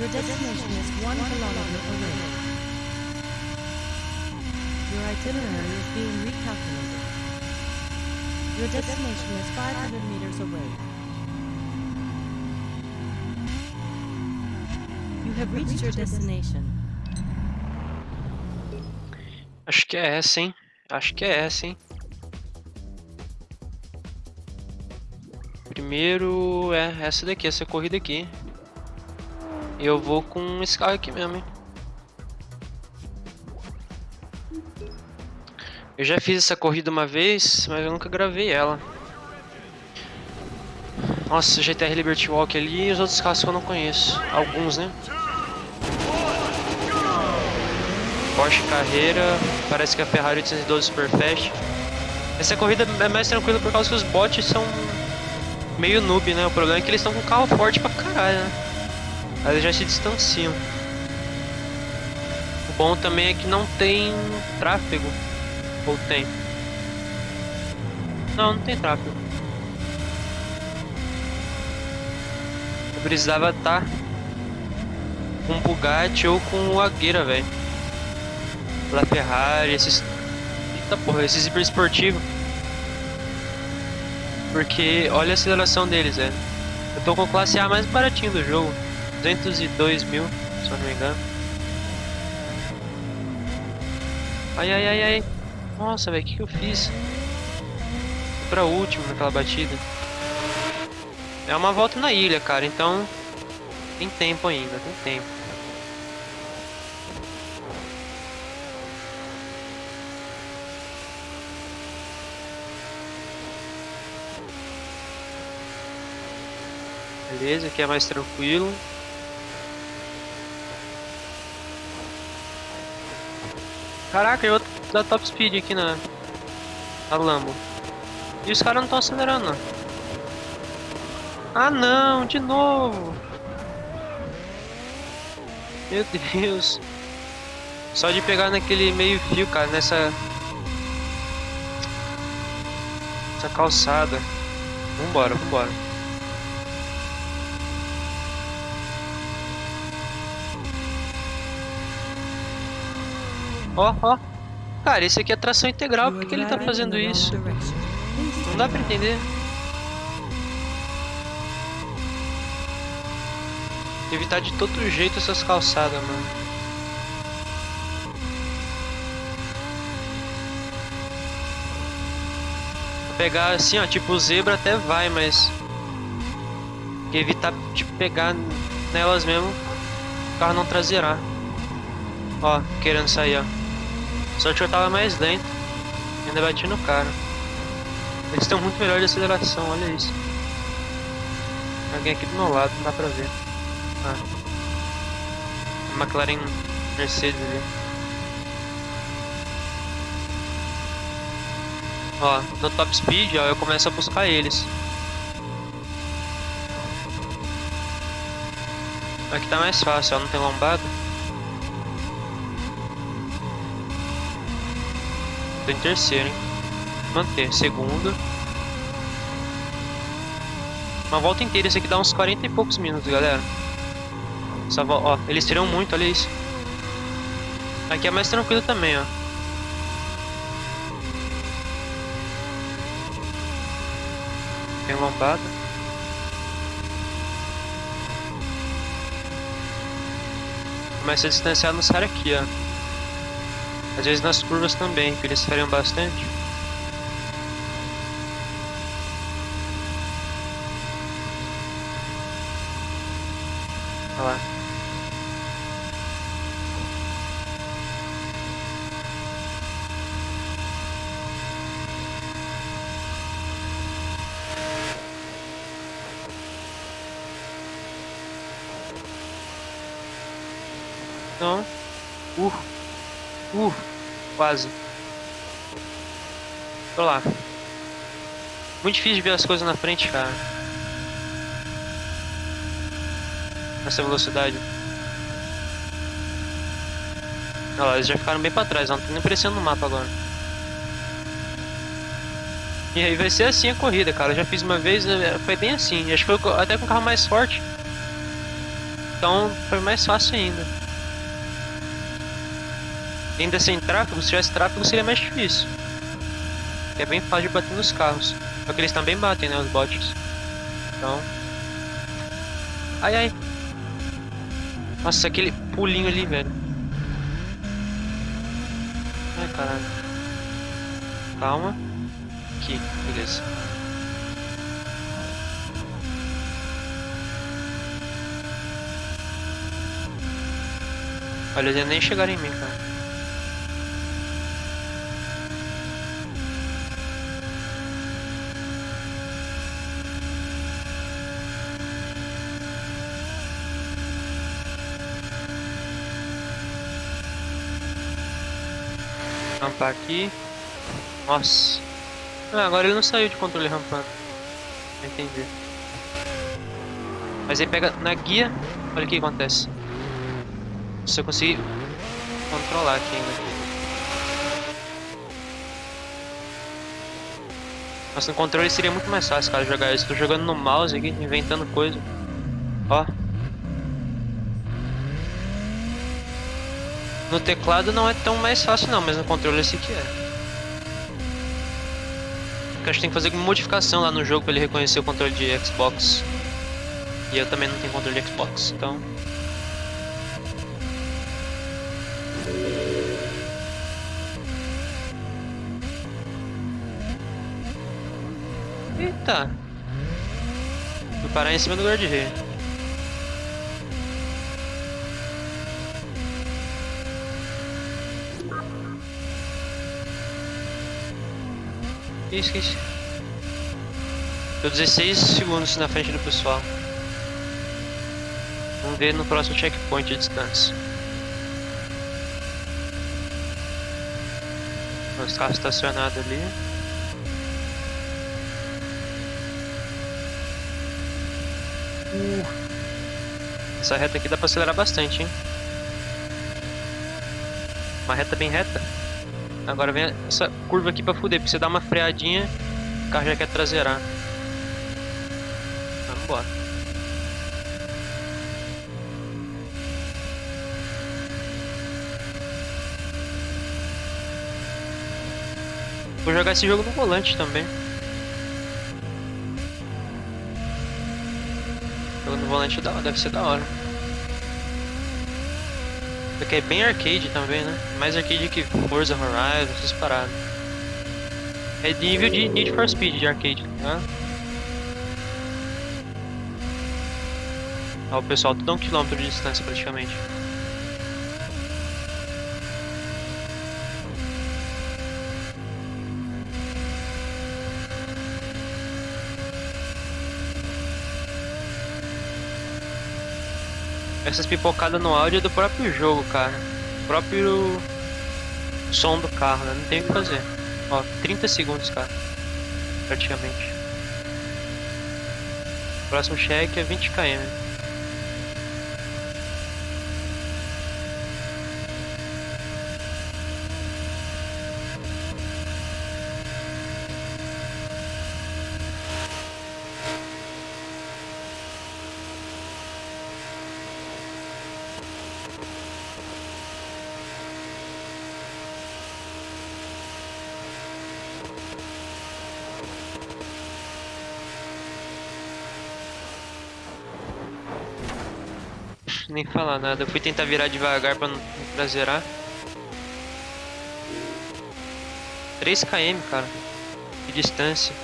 Your destination is one kilometer away. Your itinerary is being recalculated. Your destination is 500 meters away. You have reached your destination. Acho que é essa, hein? Acho que é essa, hein? Primeiro é essa daqui, essa corrida aqui. Eu vou com esse carro aqui mesmo, hein? Eu já fiz essa corrida uma vez, mas eu nunca gravei ela. Nossa, GTR Liberty Walk ali e os outros carros que eu não conheço. Alguns, né? Porsche Carreira, parece que a Ferrari 812 Superfast. Essa corrida é mais tranquila por causa que os bots são meio noob, né? O problema é que eles estão com carro forte pra caralho, né? Eles já se distanciam. O bom também é que não tem tráfego. Ou tem? Não, não tem tráfego. Eu precisava estar com um Bugatti ou com o Agueira, velho. La Ferrari, esses... Eita porra, esses hiper esportivos. Porque olha a aceleração deles, velho. Eu tô com classe A mais baratinho do jogo. 202 mil, se eu não me engano. Ai, ai, ai, ai. Nossa, velho, o que, que eu fiz? Fui pra último naquela batida. É uma volta na ilha, cara, então... Tem tempo ainda, tem tempo. Beleza, aqui é mais tranquilo. Caraca, eu da top speed aqui na, na Lambo. E os caras não estão acelerando. Ah não, de novo! Meu Deus! Só de pegar naquele meio fio, cara, nessa... Essa calçada. Vambora, vambora. Ó, ó. Cara, esse aqui é tração integral, por que ele tá fazendo isso? Não dá pra entender. Evitar de todo jeito essas calçadas, mano. Pegar assim, ó, tipo zebra até vai, mas... Evitar, tipo, pegar nelas mesmo, o carro não trazerá. Ó, querendo sair, ó. Só que eu tava mais lento. Ainda bati no cara. Eles estão muito melhor de aceleração, olha isso. Alguém aqui do meu lado, não dá pra ver. Ah. A McLaren Mercedes ali. Ó, no top speed, ó, eu começo a buscar eles. Aqui tá mais fácil, ó, não tem lombada. Tô em terceiro, hein? Manter. Segundo. Uma volta inteira. Isso aqui dá uns 40 e poucos minutos, galera. Essa volta, ó, eles tiram muito, olha isso. Aqui é mais tranquilo também, ó. Tem lombada. Começa a distanciar nos caras aqui, ó. Às vezes nas curvas também, que eles feriam bastante. Olha lá. Não. Uh. Uh, quase. Tô lá. Muito difícil de ver as coisas na frente, cara. Nessa velocidade. Olha lá, eles já ficaram bem pra trás, não tá nem aparecendo no mapa agora. E aí vai ser assim a corrida, cara. Eu já fiz uma vez, é, foi bem assim. Acho que foi até com o carro mais forte. Então foi mais fácil ainda. Ainda sem tráfego, se tivesse tráfego seria mais difícil. é bem fácil de bater nos carros. Só que eles também batem, né, os bots. Então... Ai, ai. Nossa, aquele pulinho ali, velho. Ai, caralho. Calma. Aqui, beleza. Olha, eles nem chegaram em mim, cara. Rampar aqui. Nossa. Ah, agora ele não saiu de controle rampando. Entendi. Mas aí pega na guia. Olha o que acontece. Se eu conseguir controlar aqui ainda. Nossa, no controle seria muito mais fácil, cara, jogar isso. Tô jogando no mouse aqui, inventando coisa. Ó. No teclado não é tão mais fácil não, mas no controle esse aqui é. Porque acho que tem que fazer uma modificação lá no jogo para ele reconhecer o controle de Xbox. E eu também não tenho controle de Xbox, então... Eita! Vou parar em cima do guarda-rei. Isso. Tô 16 segundos na frente do pessoal. Vamos ver no próximo checkpoint de distância. Os carros estacionados ali. Uh. Essa reta aqui dá pra acelerar bastante, hein? Uma reta bem reta. Agora vem essa curva aqui pra fuder, porque você dá uma freadinha, o carro já quer traseirar. Vamos embora. Vou jogar esse jogo no volante também. Jogo no volante deve ser da hora. Isso aqui é bem arcade também, né? Mais arcade que Forza Horizon, essas paradas. É nível de Need for Speed de arcade, né? Ó, o pessoal tudo a um quilômetro de distância praticamente. Essas pipocadas no áudio é do próprio jogo, cara. O próprio som do carro, né? Não tem o que fazer. Ó, 30 segundos, cara. Praticamente. próximo cheque é 20 km. Nem falar nada. Eu fui tentar virar devagar pra não traseirar. 3 km, cara. De distância.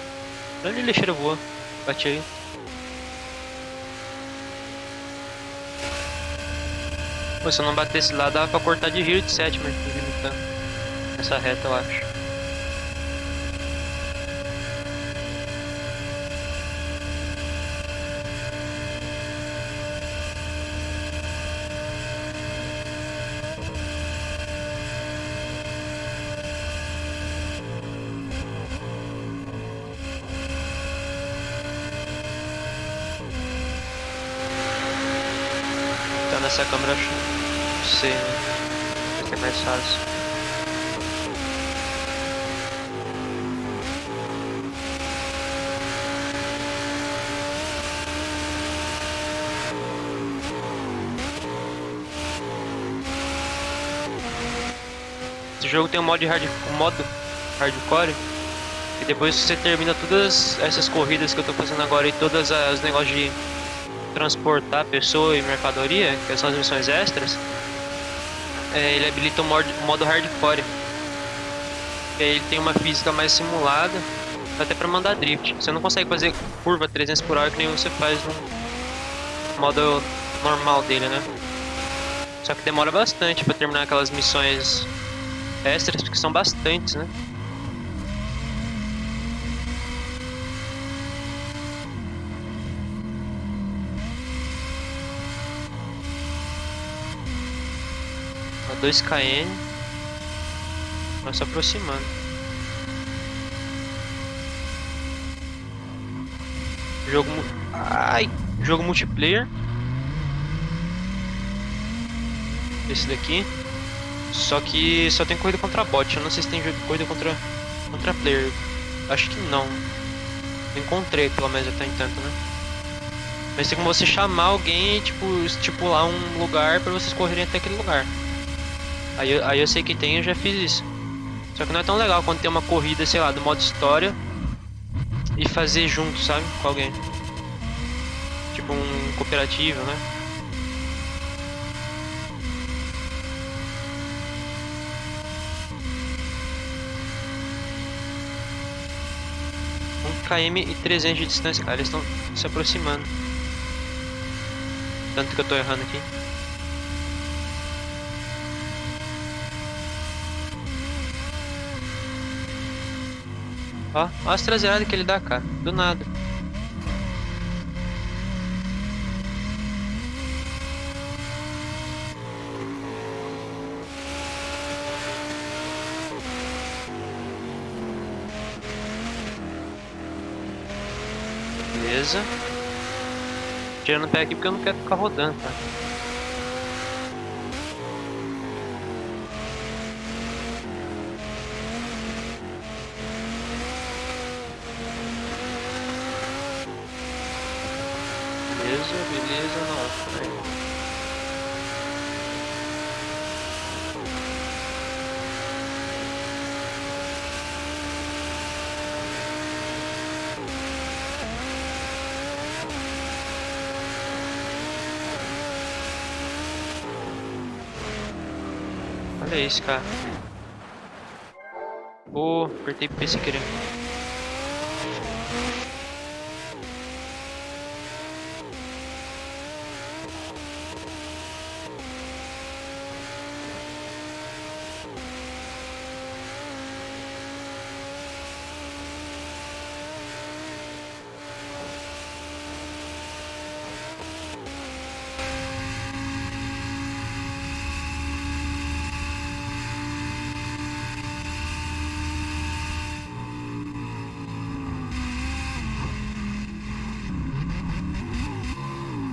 Onde ele lixeira voa? Bate aí. Pô, se eu não batesse lá, dava pra cortar de rio de sétima, limitando. Essa reta, eu acho. essa câmera C, né? que é mais fácil. Esse jogo tem um modo, hard, um modo hardcore e depois que você termina todas essas corridas que eu tô fazendo agora e todas as negócios de transportar pessoa e mercadoria, que são as missões extras, é, ele habilita o modo, modo hardcore. Ele tem uma física mais simulada, até pra mandar drift. Você não consegue fazer curva 300 por hora que nem você faz no modo normal dele, né? Só que demora bastante pra terminar aquelas missões extras, porque são bastantes, né? A 2 km. Vai se aproximando. Jogo Ai Jogo multiplayer. Esse daqui. Só que só tem corrida contra bot. Eu não sei se tem corrida contra Contra player. Acho que não. Encontrei pelo menos até entanto né? Mas tem como você chamar alguém e tipo estipular um lugar para vocês correrem até aquele lugar Aí eu, aí eu sei que tem, eu já fiz isso. Só que não é tão legal quando tem uma corrida, sei lá, do modo história e fazer junto, sabe? Com alguém. Tipo um cooperativo, né? Um km e 300 de distância, cara. Eles estão se aproximando. Tanto que eu tô errando aqui. Ó, ó as traseiradas que ele dá, cara. Do nada. Beleza. Tirando o pé aqui porque eu não quero ficar rodando, tá? 3, cara. Oh, apertei P sem querer.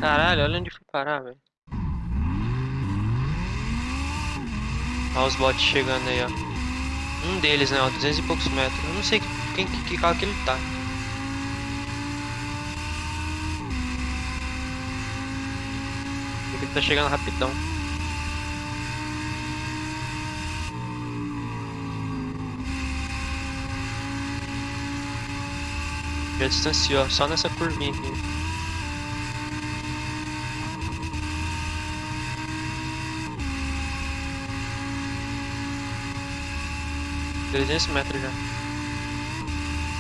Caralho, olha onde fui parar, velho. Olha os bots chegando aí, ó. Um deles, né, ó, 200 e poucos metros. Eu não sei quem, que, que carro que ele tá. Ele tá chegando rapidão. Já distanciou, só nessa curvinha aqui. 300 metros já.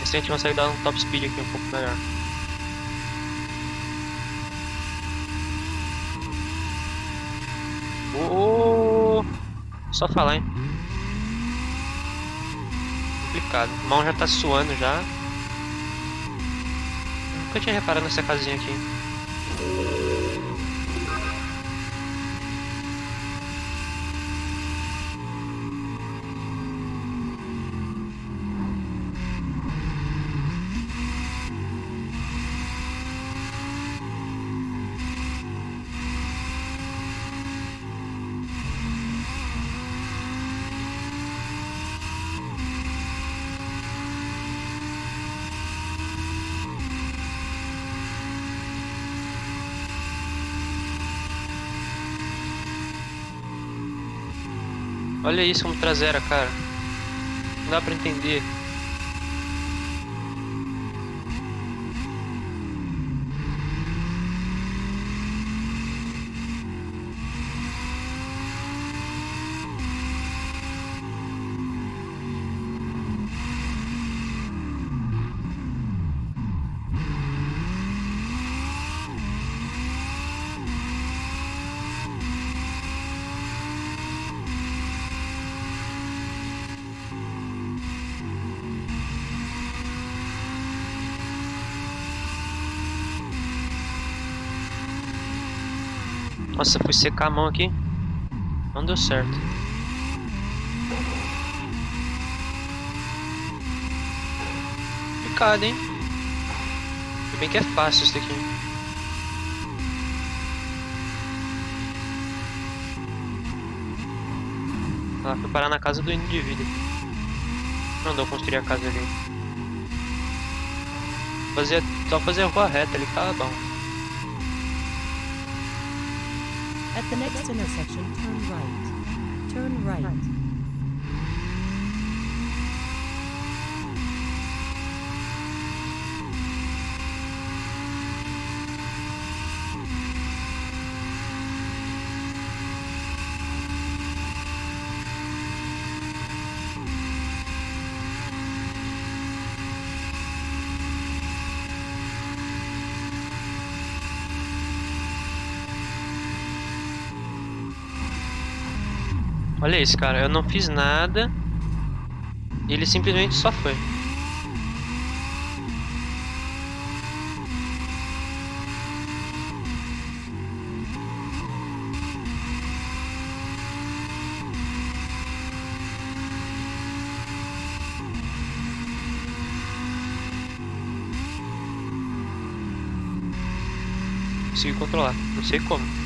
Esse a gente consegue dar um top speed aqui um pouco melhor. Oh, só falar, hein? Complicado. A mão já tá suando já. Nunca tinha reparado nessa casinha aqui. Olha isso como traseira, cara. Não dá pra entender. Nossa, fui secar a mão aqui. Não deu certo. Complicado, hein? Se bem que é fácil isso daqui. Ela foi parar na casa do indivíduo. Não deu construir a casa ali. Fazer, só fazer a rua reta ali, tá bom. At the next intersection, turn right. Turn right. Olha isso, cara. Eu não fiz nada. Ele simplesmente só foi. Consegui controlar. Não sei como.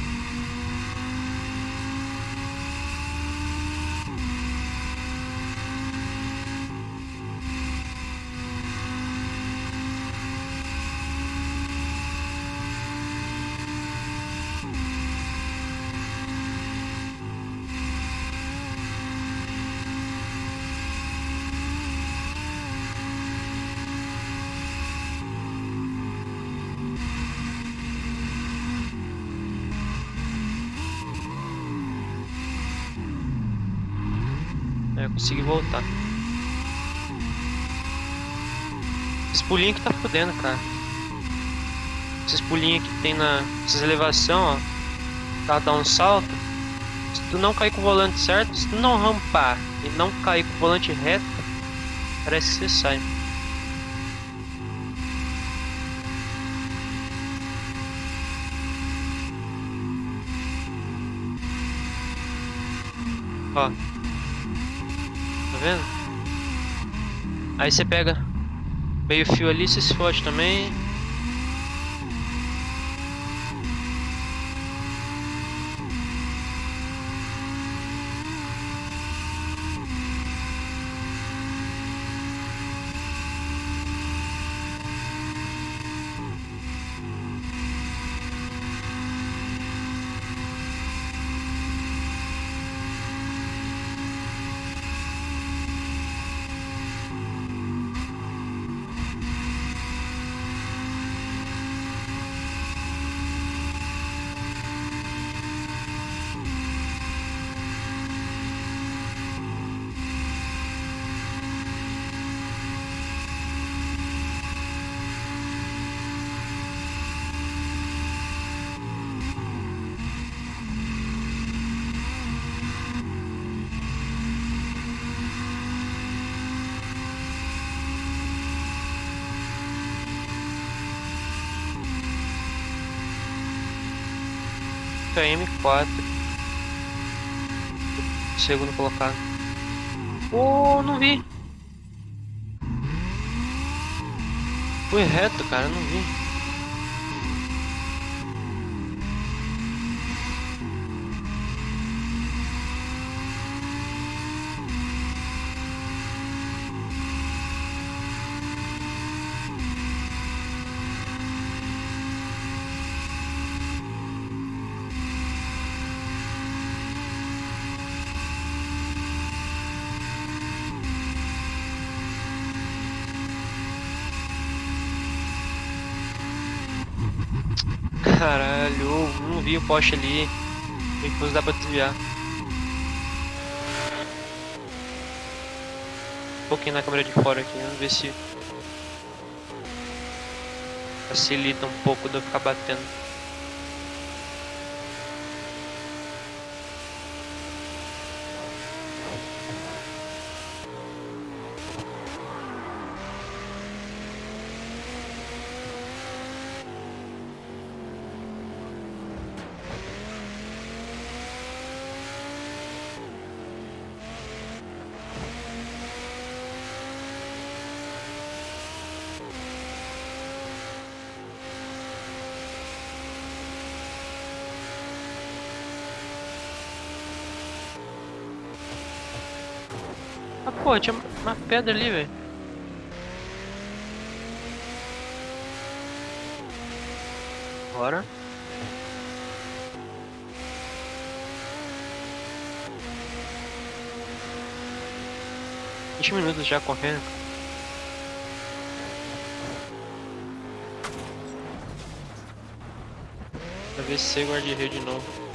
É, eu consegui voltar. Esse pulinho que tá fudendo, cara. Esses pulinhos que tem na. Essas elevação, ó. Tá dá um salto. Se tu não cair com o volante certo, se tu não rampar e não cair com o volante reto, parece que você sai. Ó. Vendo? Aí você pega meio fio ali, você se fode também. M4 Segundo colocado. Oh, não vi. Fui reto, cara, não vi Caralho, não vi o poste ali. Depois dá pra desviar. Um pouquinho na câmera de fora aqui, vamos ver se facilita um pouco de eu ficar batendo. Pô, tinha uma pedra ali, velho. Bora. Vinte minutos já correndo. Pra ver se guarda rio de novo.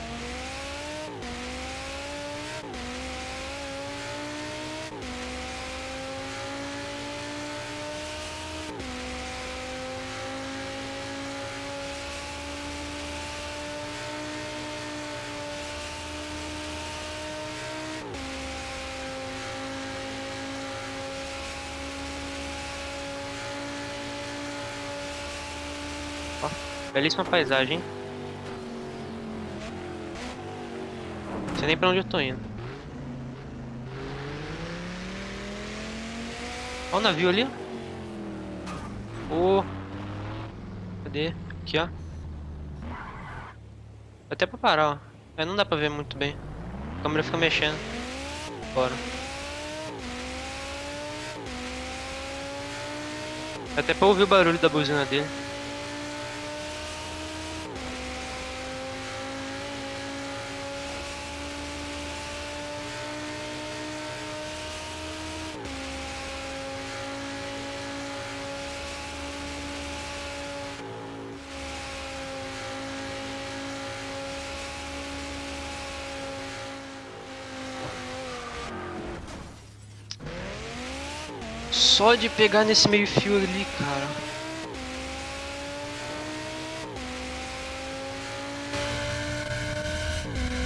Belíssima paisagem? Não sei nem pra onde eu tô indo. Olha o navio ali, ó. Ô. Cadê? Aqui, ó. Até pra parar, ó. É, não dá pra ver muito bem. A câmera fica mexendo. Bora. Até pra ouvir o barulho da buzina dele. Só de pegar nesse meio fio ali, cara.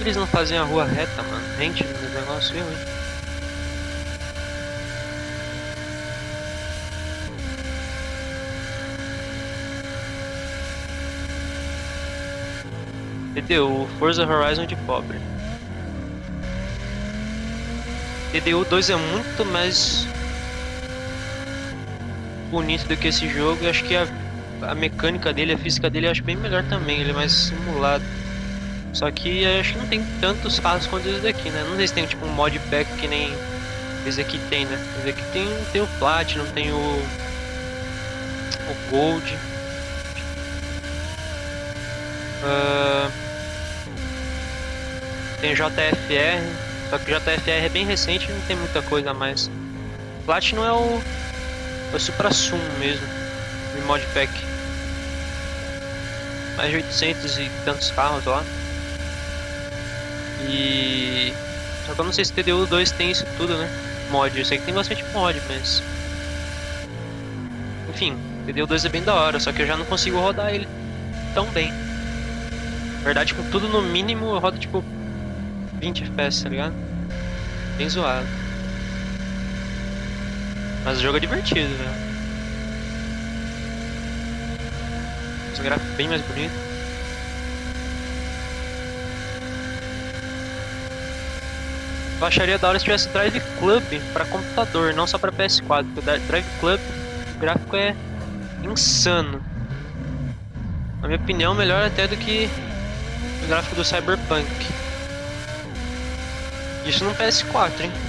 Eles não fazem a rua reta, mano. Rente no negócio, eu, hein. TDU, Forza Horizon de pobre. TDU 2 é muito mais bonito do que esse jogo. Eu acho que a, a mecânica dele, a física dele, eu acho bem melhor também. Ele é mais simulado. Só que eu acho que não tem tantos carros quanto esse daqui, né? Não sei se tem tipo um mod pack que nem esse aqui tem, né? Esse aqui tem, tem o Platinum, tem o, o Gold. Uh, tem JFR, só que o JFR é bem recente e não tem muita coisa a mais. Platinum é o o Supra Sum mesmo, de modpack. Mais de 800 e tantos carros lá. E... Só que eu não sei se TDU 2 tem isso tudo, né? Mod, eu sei que tem bastante mod, mas... Enfim, TDU 2 é bem da hora, só que eu já não consigo rodar ele tão bem. Na verdade, com tudo no mínimo, eu rodo tipo 20 FPS, tá ligado? Bem zoado. Mas o jogo é divertido, velho. Os gráficos bem mais bonito. Eu acharia da hora se tivesse Drive Club para computador, não só para PS4. Porque o Drive Club, o gráfico é insano. Na minha opinião, melhor até do que o gráfico do Cyberpunk. Isso no PS4, hein?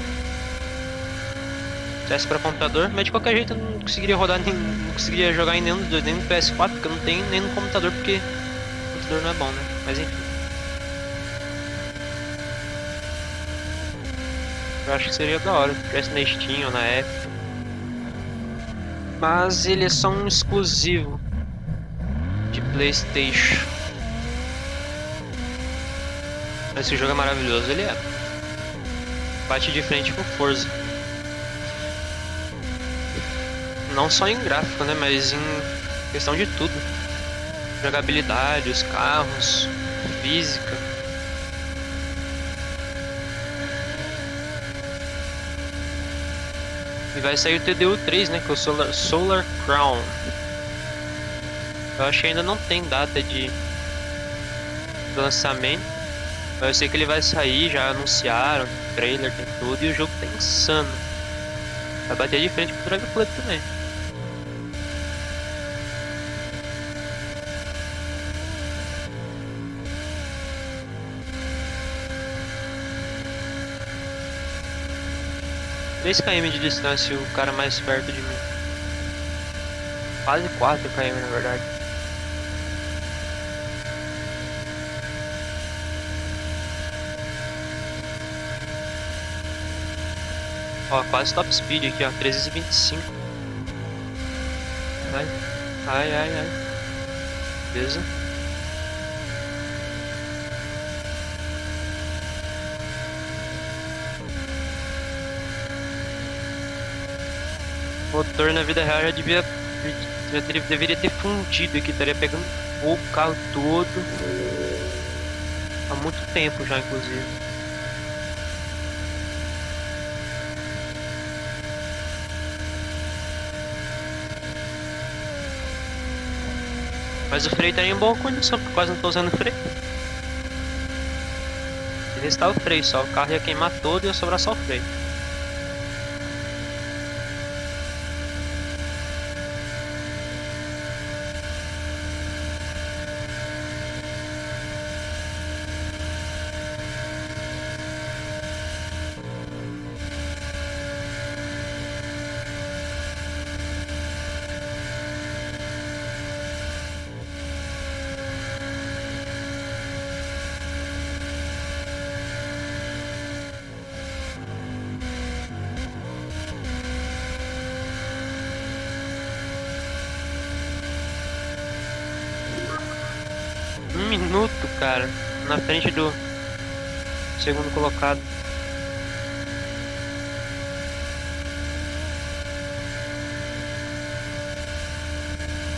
Tivesse para computador, mas de qualquer jeito eu não conseguiria rodar, nem, não conseguiria jogar em nenhum dos dois, nem no PS4, porque eu não tenho, nem no computador, porque o computador não é bom, né? Mas enfim. Eu acho que seria da hora, se tivesse na Steam ou na Epic. Mas ele é só um exclusivo de Playstation. Esse jogo é maravilhoso, ele é. Bate de frente com força. Não só em gráfico, né? Mas em questão de tudo. Jogabilidade, os carros, física. E vai sair o TDU 3, né? Que é o Solar, Solar Crown. Eu acho que ainda não tem data de lançamento. Mas eu sei que ele vai sair, já anunciaram, trailer, tem tudo, e o jogo tá insano. Vai bater de frente com o Club também. Três km de distância o cara mais perto de mim. Quase 4 km na verdade. Ó, quase top speed aqui, ó, 325. Ai, ai, ai, ai. Beleza. Motor na vida real já devia já deveria ter fundido aqui, estaria pegando o carro todo. Há muito tempo já, inclusive. Mas o freio tá em boa condição, porque quase não tô usando freio. Ele está o freio só, o carro ia queimar todo e ia sobrar só o freio. Um minuto, cara, na frente do segundo colocado.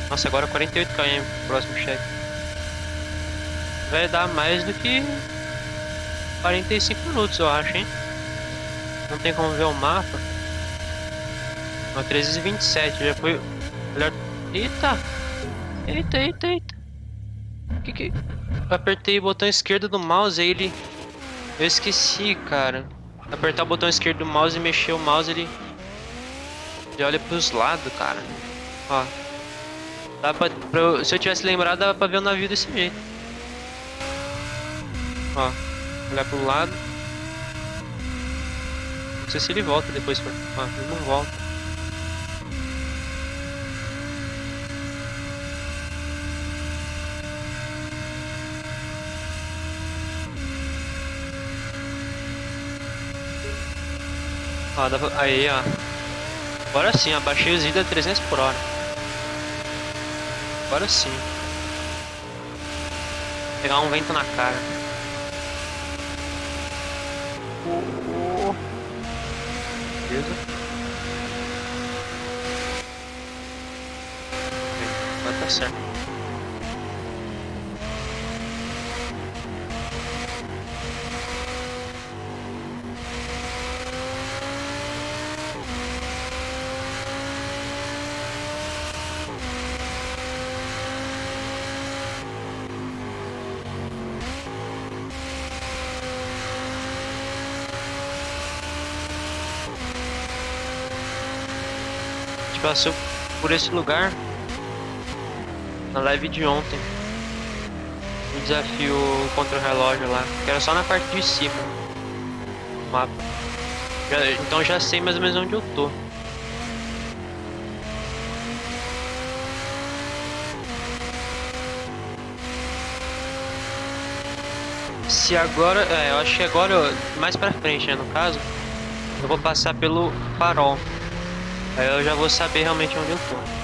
Nossa, agora 48 km próximo chefe. Vai dar mais do que 45 minutos, eu acho, hein? Não tem como ver o mapa. Ó, 13h27, já foi... Eita! Eita, eita, eita. Que que... Apertei o botão esquerdo do mouse, aí ele... Eu esqueci, cara. Apertar o botão esquerdo do mouse e mexer o mouse, ele... Ele olha pros lados, cara. Ó. Dá pra, pra, se eu tivesse lembrado, dava pra ver o navio desse jeito. Ó. Olhar pro lado. Não sei se ele volta depois. Ó, ele não volta. Ó, pra... Aí, ó. Agora sim, abaixei os itens a 300 por hora. Agora sim. Pegar um vento na cara. Oh, oh. Beleza. Vai tá certo. Passou por esse lugar na live de ontem. O desafio contra o relógio lá, que era só na parte de cima do mapa. Já, então já sei mais ou menos onde eu tô. Se agora, é, eu acho que agora, mais pra frente, né, no caso, eu vou passar pelo farol. Aí eu já vou saber realmente onde eu tô.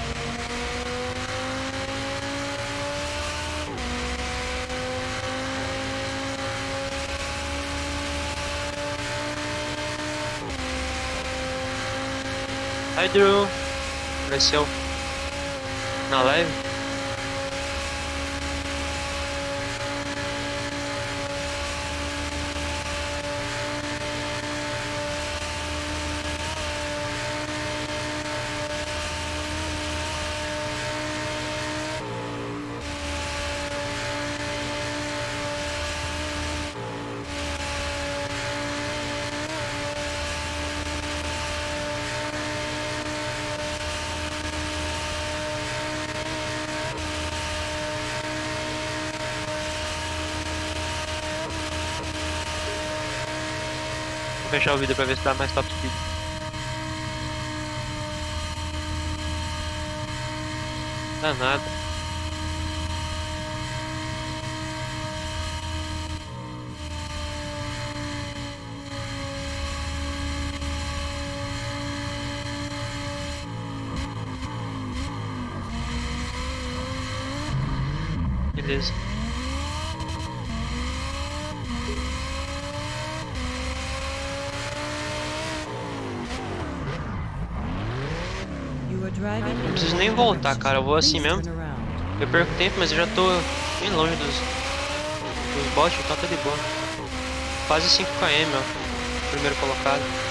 Hi Drew, apareceu na live? Fechar o vídeo pra ver se dá mais top speed. Dá nada. Beleza. You are driving Não in preciso nem voltar, cara. Eu vou assim mesmo. Eu perco tempo, mas eu já tô bem longe dos, dos bots, então tá de boa. Quase 5 km, ó. Primeiro colocado.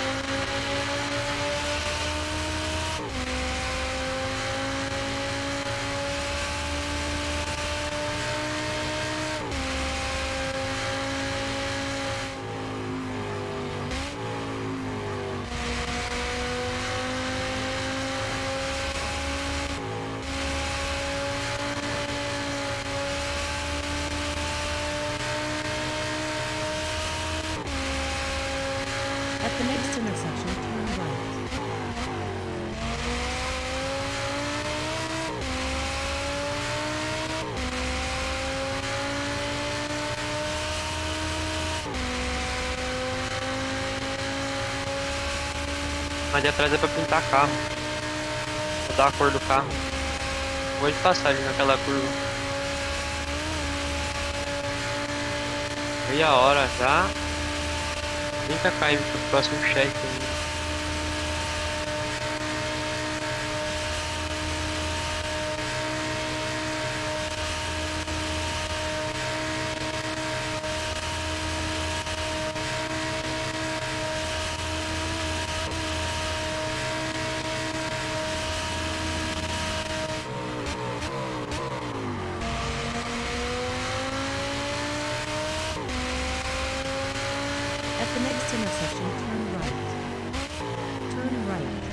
Atrás é pra pintar carro. Mudar a cor do carro. Vou de passar ali naquela curva. Meia hora já. 30 km pro próximo chefe ainda. At the next intersection, turn right. Turn right.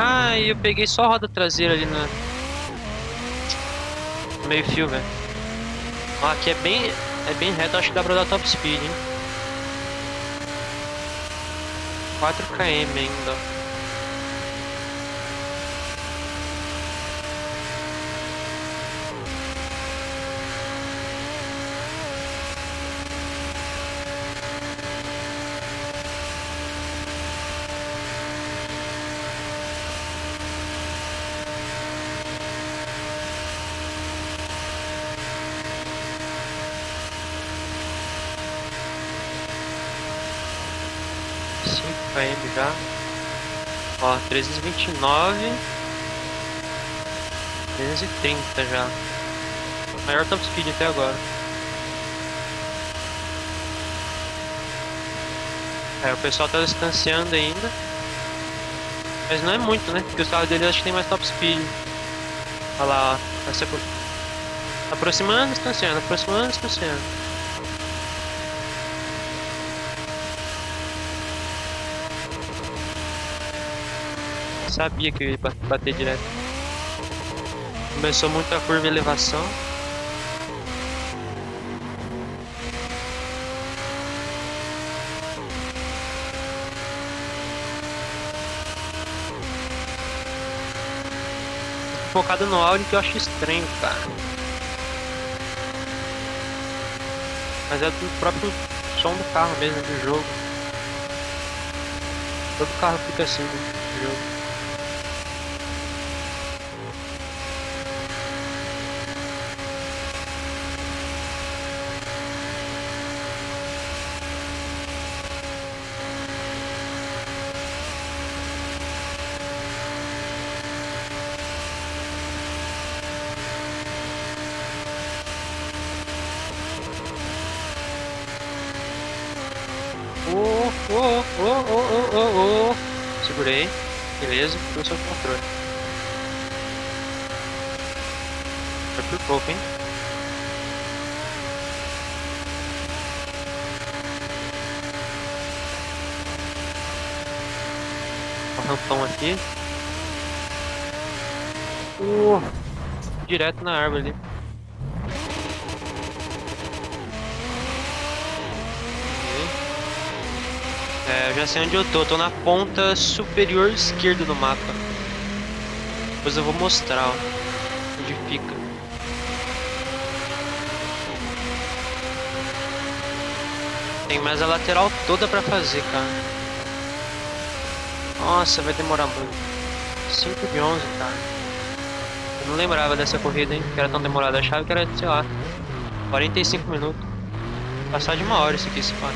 Ah, e eu peguei só a roda traseira ali na... no meio fio, velho. Ó, aqui é bem, é bem reto, acho que dá pra dar top speed, hein. 4 km ainda, ó. Cinco km já. Ó, 329. 330 já. Maior top speed até agora. É, o pessoal tá distanciando ainda. Mas não é muito, né? Porque os carros dele acho que tem mais top speed. Olha lá, ó. Tá se apro- aproximando, distanciando, aproximando, distanciando. Sabia que eu ia ba- bater direto. Começou muito a curva e elevação. Focado no áudio que eu acho estranho, cara. Mas é do próprio som do carro mesmo, do jogo. Todo carro fica assim no jogo. Oh, oh, oh, oh, oh, oh. Segurei. Beleza, ficou sob controle. Foi por pouco, hein? O aqui. Uh, direto na árvore ali. É, eu já sei onde eu tô. tô na ponta superior esquerda do mapa. Depois eu vou mostrar ó, onde fica. Tem mais a lateral toda pra fazer, cara. Nossa, vai demorar muito. 5 de 11, cara. Eu não lembrava dessa corrida, hein? Que era tão demorada. Achava que era, sei lá, 45 minutos. Passar de uma hora isso aqui, se pá.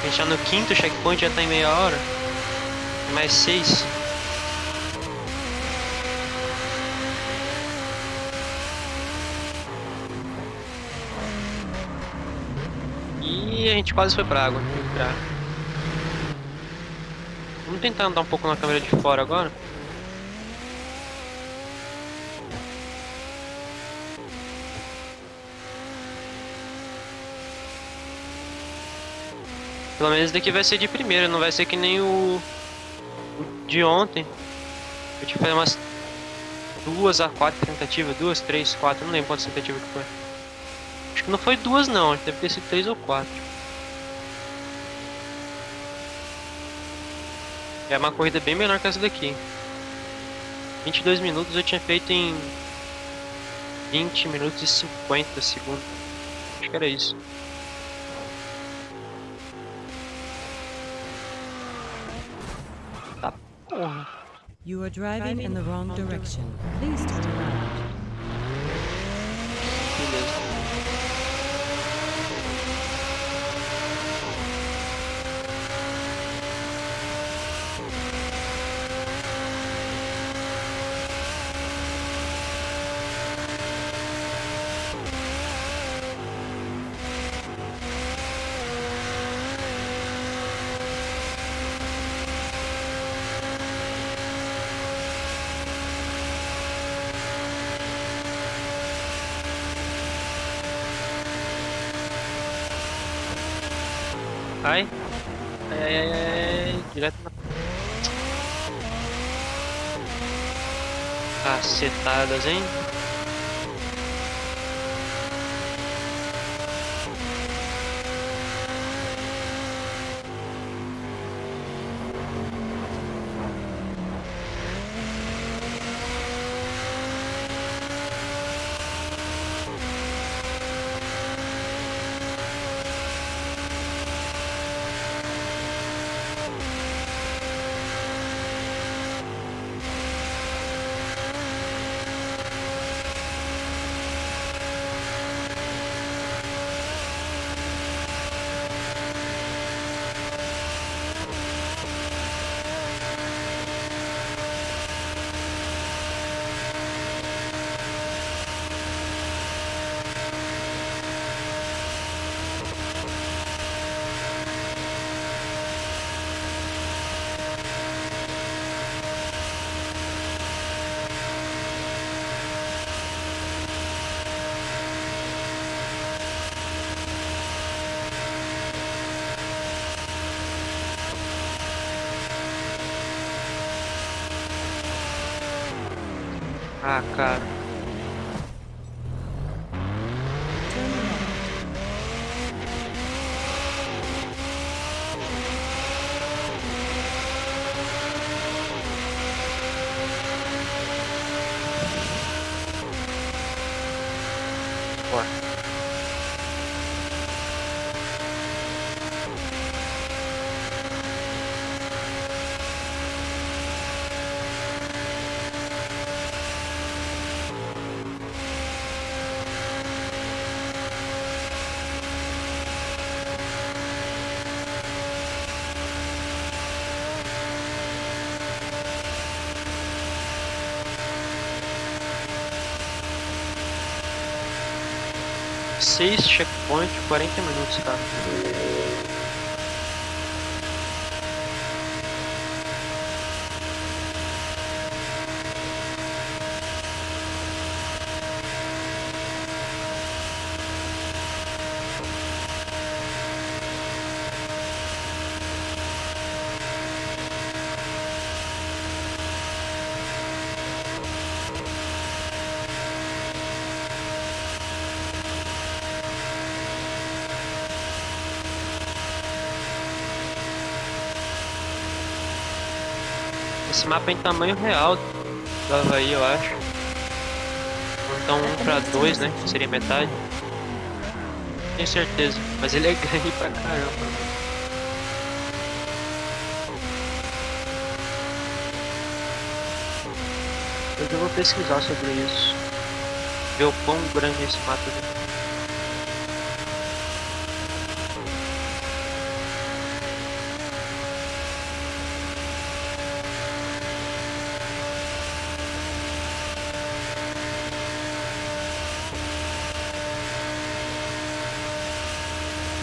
A gente tá no quinto checkpoint, já tá em meia hora. Mais seis. E a gente quase foi pra água. Vamos tentar andar um pouco na câmera de fora agora. Pelo menos daqui vai ser de primeira, não vai ser que nem o, o de ontem. Eu tive que fazer umas duas a quatro tentativas, duas, três, quatro, não lembro quantas tentativas que foi. Acho que não foi duas não, deve ter sido três ou quatro. É uma corrida bem menor que essa daqui. 22 minutos eu tinha feito em 20 minutos e 50 segundos. Acho que era isso. You are driving in the wrong direction. Please turn around. Ai. Ai, ai, ai, ai. Direto na... Cacetadas, hein? for. 6 checkpoints 40 minutos, cara. Esse mapa é em tamanho real do Havaí, eu acho. Então um pra dois, né? Que seria metade. Tenho certeza. Mas ele é grande pra caramba. Depois eu vou pesquisar sobre isso. Ver o quão grande esse mato é.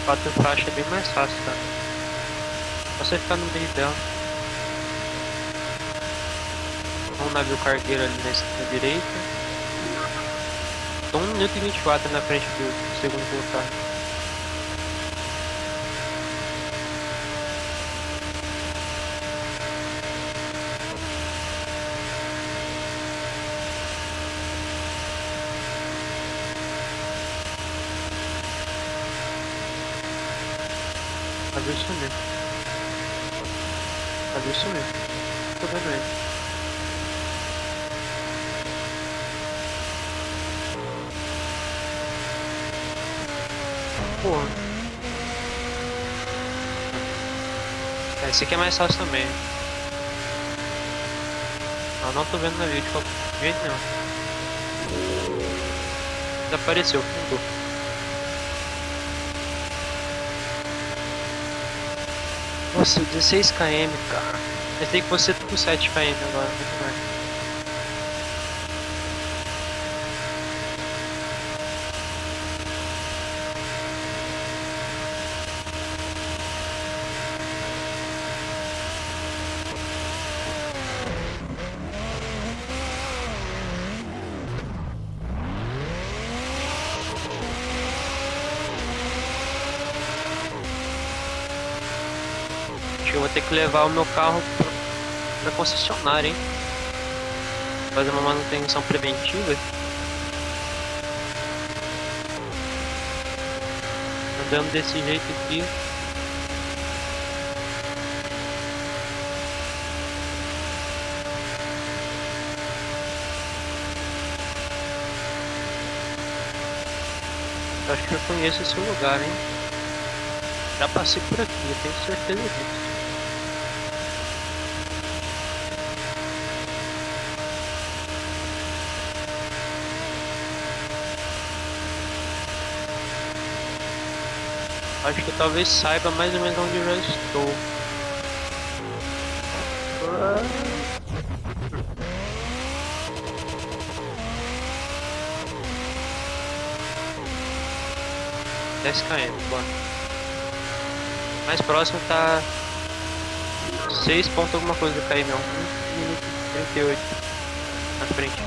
Quatro faixas é bem mais fácil, cara. Você ficar no meio dela. Um navio cargueiro ali na, na direita. Então 1 minuto e 24 na frente do segundo colocado. Sumiu. Navio sumiu. Tô vendo ele. Porra. É, esse aqui é mais fácil também. Eu não tô vendo navio de qualquer jeito não. Desapareceu, fundou. Nossa, 16 km, cara. Mas tem que você tudo 7 km agora, muito mais. Acho que eu vou ter que levar o meu carro pra, pra concessionária, hein? Fazer uma manutenção preventiva. Andando desse jeito aqui. Acho que eu conheço esse lugar, hein? Já passei por aqui, eu tenho certeza disso. Acho que talvez saiba mais ou menos onde eu já estou. Dez km, bora. Mais próximo tá 6 pontos alguma coisa do KM, 1 minuto e 38 na frente.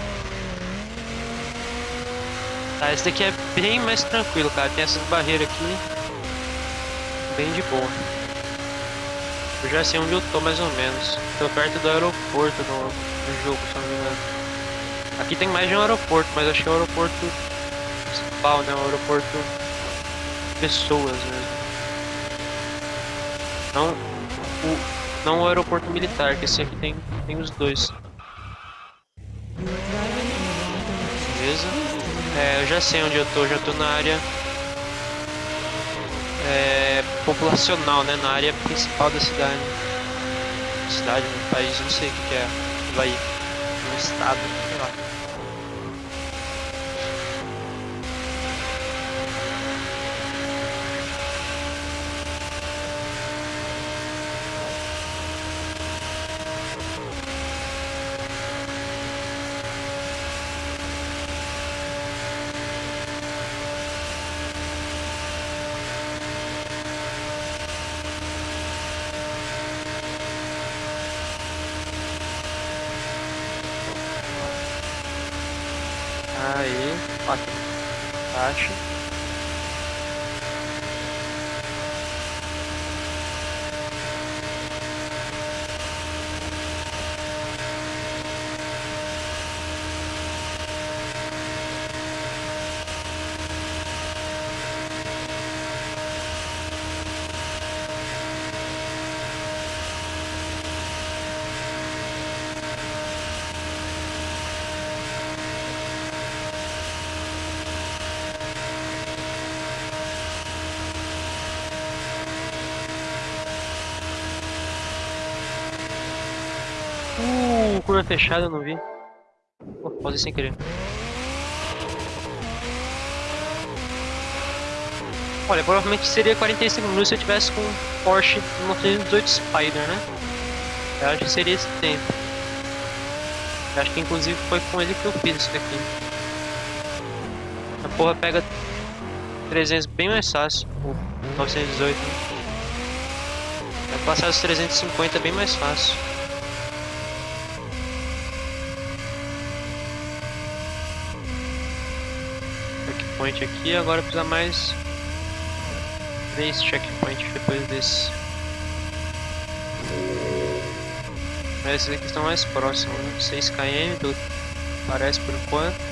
Tá, esse daqui é bem mais tranquilo, cara. Tem essas barreiras aqui bem de boa. Eu já sei onde eu tô mais ou menos. Tô perto do aeroporto no, no jogo, se não me engano. Aqui tem mais de um aeroporto, mas acho que é o aeroporto principal, né? O aeroporto pessoas mesmo. Não o, não o aeroporto militar, que esse aqui tem, tem os dois. Beleza? É, eu já sei onde eu tô, já tô na área é, populacional, né? Na área principal da cidade. Cidade, no país, não sei o que, é. Vai no estado, sei lá. Curva fechada, eu não vi. Pô, pausei sem querer. Olha, provavelmente seria 45 minutos se eu tivesse com Porsche 918 Spider, né? Eu acho que seria esse tempo. Eu acho que inclusive foi com ele que eu fiz isso aqui. A porra pega 300 bem mais fácil, o 918. Né? Vai passar os 350 bem mais fácil. Checkpoint aqui, agora precisa mais três checkpoints depois desse. Esses aqui estão mais próximos, né? 6 km parece por enquanto.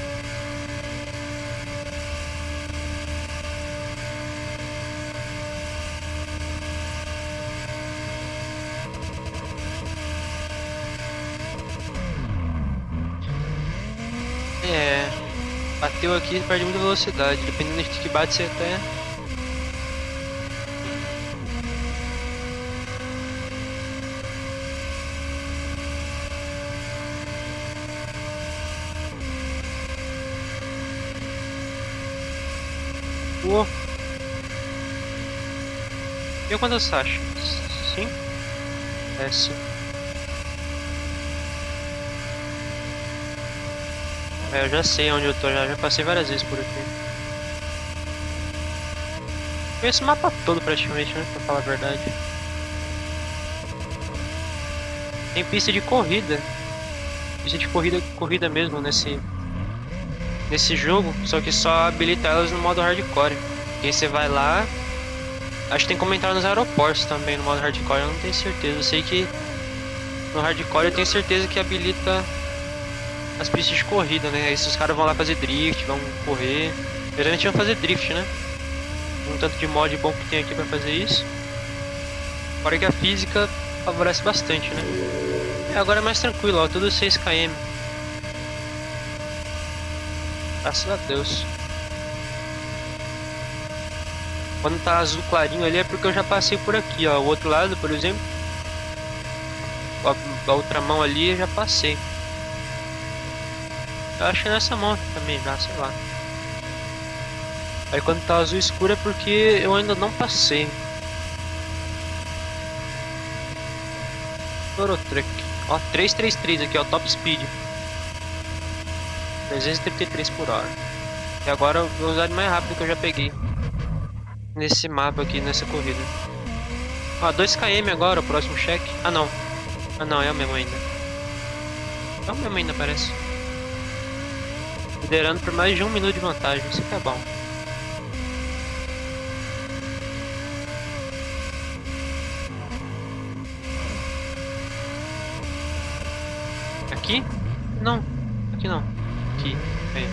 Aqui perde muita velocidade, dependendo de que bate você até Pô. E quantas acha? Sim? É sim. É, eu já sei onde eu tô, já, já passei várias vezes por aqui. Conheço o mapa todo praticamente, né? Pra falar a verdade. Tem pista de corrida. Pista de corrida, corrida mesmo nesse, nesse jogo, só que só habilita elas no modo hardcore. E aí você vai lá. Acho que tem comentário nos aeroportos também no modo hardcore, eu não tenho certeza. Eu sei que no hardcore eu tenho certeza que habilita as pistas de corrida, né? Aí os caras vão lá fazer drift, vão correr. Geralmente vão fazer drift, né? Um tanto de mod bom que tem aqui pra fazer isso. Fora que a física favorece bastante, né? E agora é mais tranquilo, ó, tudo 6 km. Graças a Deus. Quando tá azul clarinho ali é porque eu já passei por aqui, ó. O outro lado, por exemplo. A, a outra mão ali eu já passei. Eu acho nessa mão também já, sei lá. Aí quando tá azul escuro é porque eu ainda não passei. Eurotruck. Ó, 333 aqui, ó, top speed. 333 por hora. E agora eu vou usar mais rápido que eu já peguei. Nesse mapa aqui, nessa corrida. Ó, 2km agora, o próximo cheque. Ah não. Ah não, é o mesmo ainda. É o mesmo ainda, parece. Liderando por mais de um minuto de vantagem, isso aqui é bom. Aqui? Não, aqui não aqui. Aí.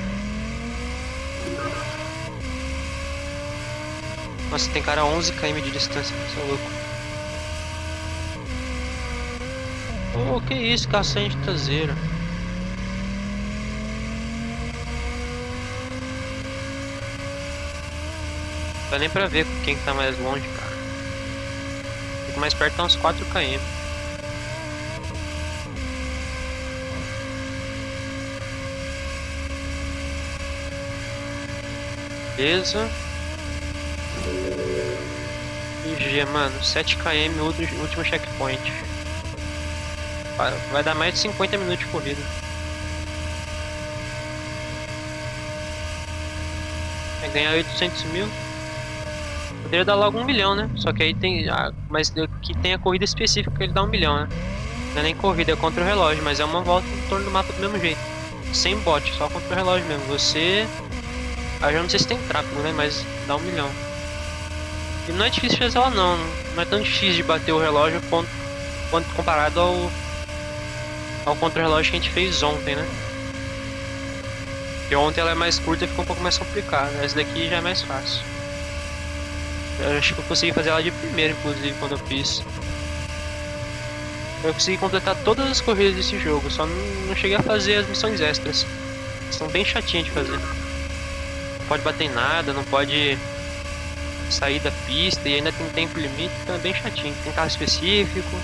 Nossa, tem cara a 11 km de distância, você é louco. Oh, que isso, caçante traseira. Dá nem pra ver quem tá mais longe, cara. Fico mais perto tá uns 4 km. Beleza. IG, mano, 7km, último checkpoint. Vai dar mais de 50 minutos de corrida. Vai ganhar 800 mil. Poderia dar logo um milhão, né? Só que aí tem. Ah, mas aqui tem a corrida específica que ele dá um milhão, né? Não é nem corrida, é contra o relógio, mas é uma volta em torno do mapa do mesmo jeito. Sem bot, só contra o relógio mesmo. Você Aí eu não sei se tem tráfego, né? Mas dá um milhão. E não é difícil fazer ela não. Não é tão difícil de bater o relógio quanto, quanto comparado ao, ao contra-relógio que a gente fez ontem, né? Porque ontem ela é mais curta e ficou um pouco mais complicada. Essa daqui já é mais fácil. Eu acho que eu consegui fazer ela de primeira, inclusive, quando eu fiz. Eu consegui completar todas as corridas desse jogo, só não, não cheguei a fazer as missões extras. São bem chatinhas de fazer pode bater em nada, não pode sair da pista e ainda tem tempo limite, então é bem chatinho. Tem carro específico.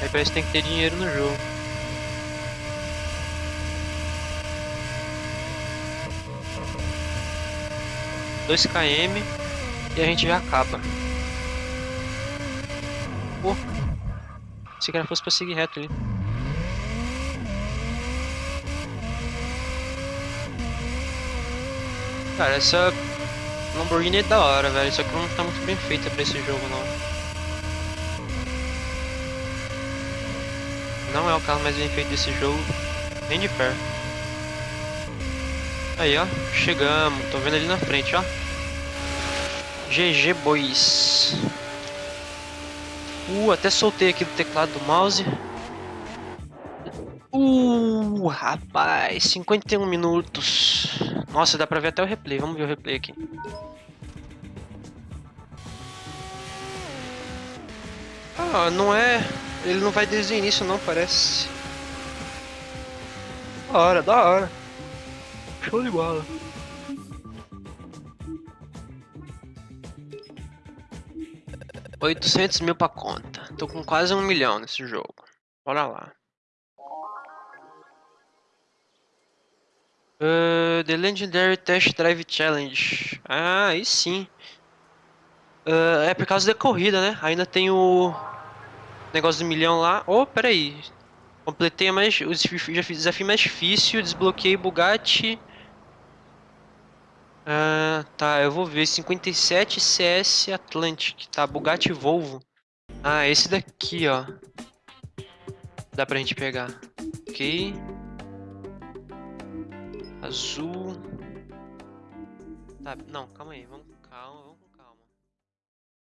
Aí parece que tem que ter dinheiro no jogo. Dois km e a gente já acaba. Pô, se que fosse pra seguir reto ali. Cara, essa Lamborghini é da hora, velho. Só que não tá muito bem feita pra esse jogo, não. Não é o carro mais bem feito desse jogo, nem de perto. Aí, ó. Chegamos. Tô vendo ali na frente, ó. GG Boys. Uh, até soltei aqui do teclado do mouse. Uh, rapaz, 51 minutos. Nossa, dá pra ver até o replay. Vamos ver o replay aqui. Ah, não é... Ele não vai desde o início não, parece. Da hora, da hora. Show de bola. Oitocentos mil pra conta. Tô com quase um milhão nesse jogo. Bora lá. Uh, the Legendary Test Drive Challenge. Ah, aí sim. Uh, é por causa da corrida, né? Ainda tem o negócio do milhão lá. Oh, peraí. Completei mais, o desafio mais difícil, desbloqueei Bugatti. Ah, tá, eu vou ver. 57 CS Atlantic, tá? Bugatti Volvo. Ah, esse daqui, ó. Dá pra gente pegar. Ok. Azul. Tá, não, calma aí, vamos, calma,